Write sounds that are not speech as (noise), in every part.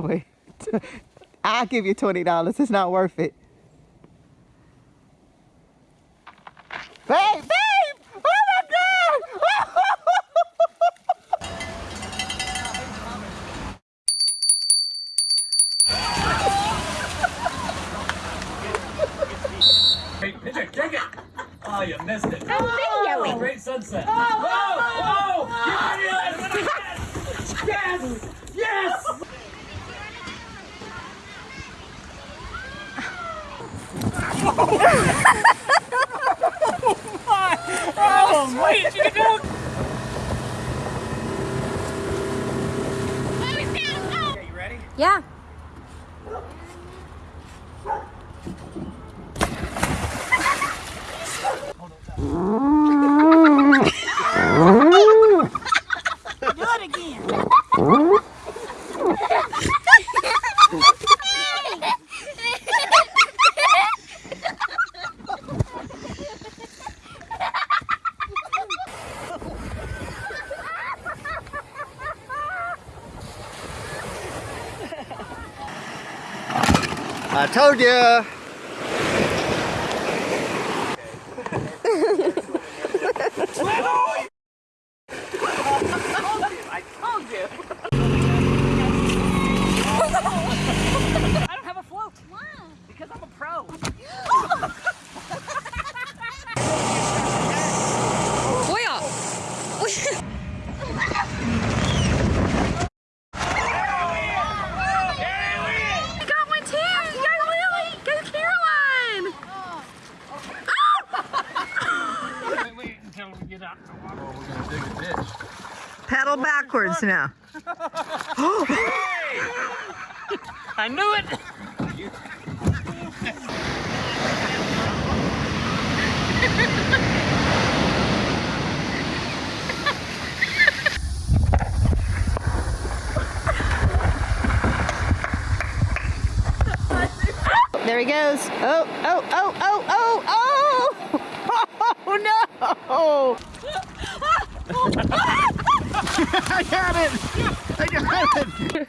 Babe, don't it. (laughs) I'll give you $20. It's not worth it. Babe, babe! Oh my God! Hey, pitch it, kick it. Oh, you missed it. I'm videoing. Oh, great sunset. Oh, oh, oh Yes! Yes! Yes! Oh, wait, you can go. Okay, you ready? Yeah. I told you. I told you. I don't have a float. Why? Because I'm a pro. I got one too. Go Lily. Go Caroline. Wait until we get out. Pedal backwards now. (gasps) I knew it. There he goes. Oh, oh, oh, oh, oh, oh! (laughs) Oh no! (laughs) I got it. I got it.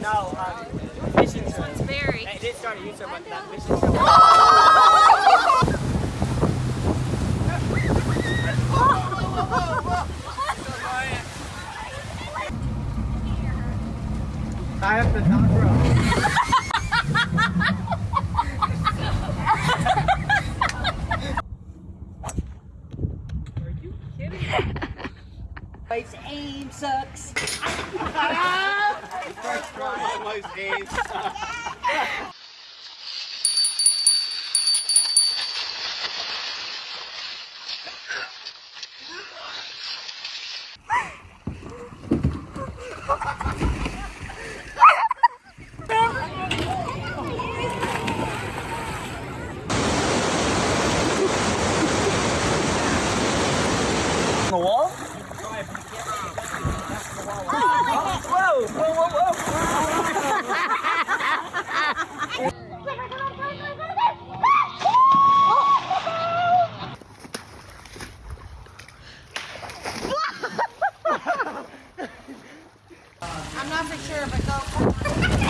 No, um, mission This one's very. I did start a YouTube, but that mission I have to not Its I'm not for sure, but go. (laughs)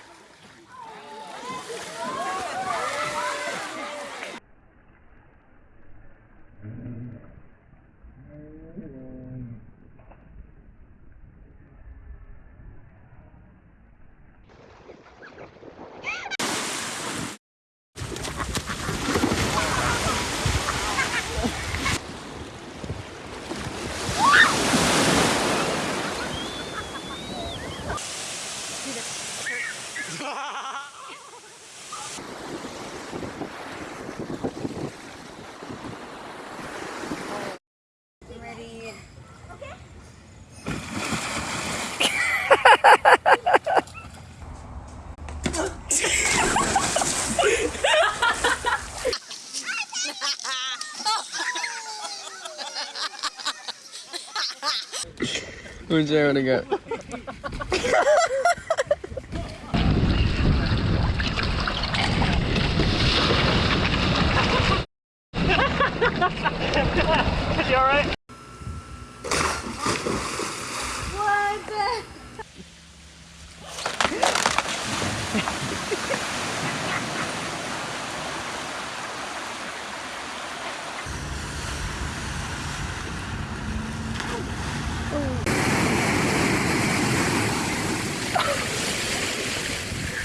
Where's Aaron to go?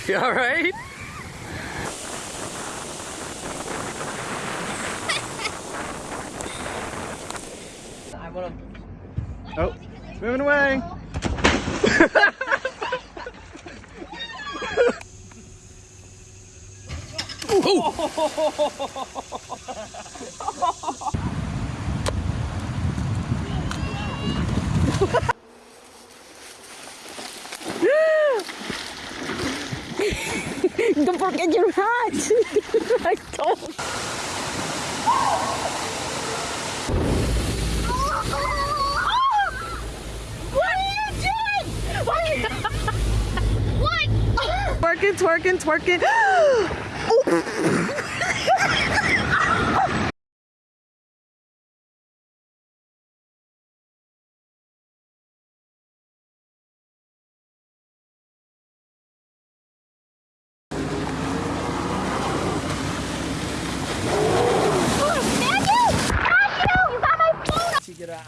(laughs) You alright? I wanna... Oh, it's moving away. (laughs) Don't forget your hat. (laughs) I don't. What are you doing? What? What? Twerking, twerking, (gasps) twerking. You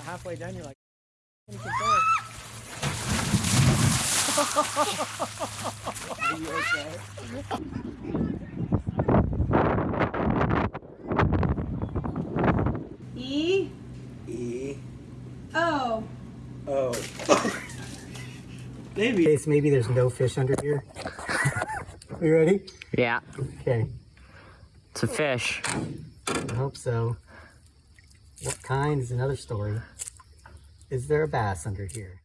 halfway down, you're like, "Can you control (laughs) it?" Are you okay? E E O. O. (laughs) Maybe. case maybe there's no fish under here. (laughs) Are you ready? Yeah, Okay, it's a fish. I hope so. What kind is another story. Is there a bass under here?